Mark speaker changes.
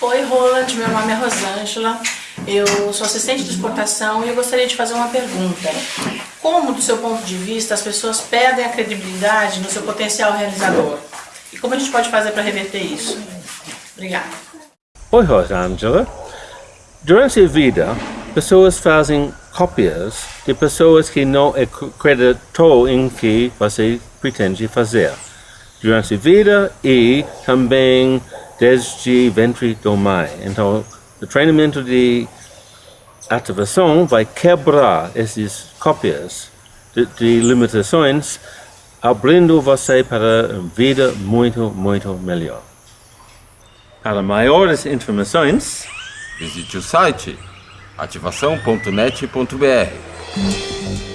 Speaker 1: Oi Roland, meu nome é Rosângela, eu sou assistente de exportação e eu gostaria de fazer uma pergunta. Como, do seu ponto de vista, as pessoas perdem a credibilidade no seu potencial realizador? E como a gente pode fazer para reverter isso? Obrigada.
Speaker 2: Oi Rosângela, durante a vida, pessoas fazem cópias de pessoas que não acreditou em que você pretende fazer. Durante a vida e também desde ventre do mãe. Então, o treinamento de ativação vai quebrar essas cópias de, de limitações, abrindo você para uma vida muito, muito melhor. Para maiores informações,
Speaker 3: visite o site ativação.net.br.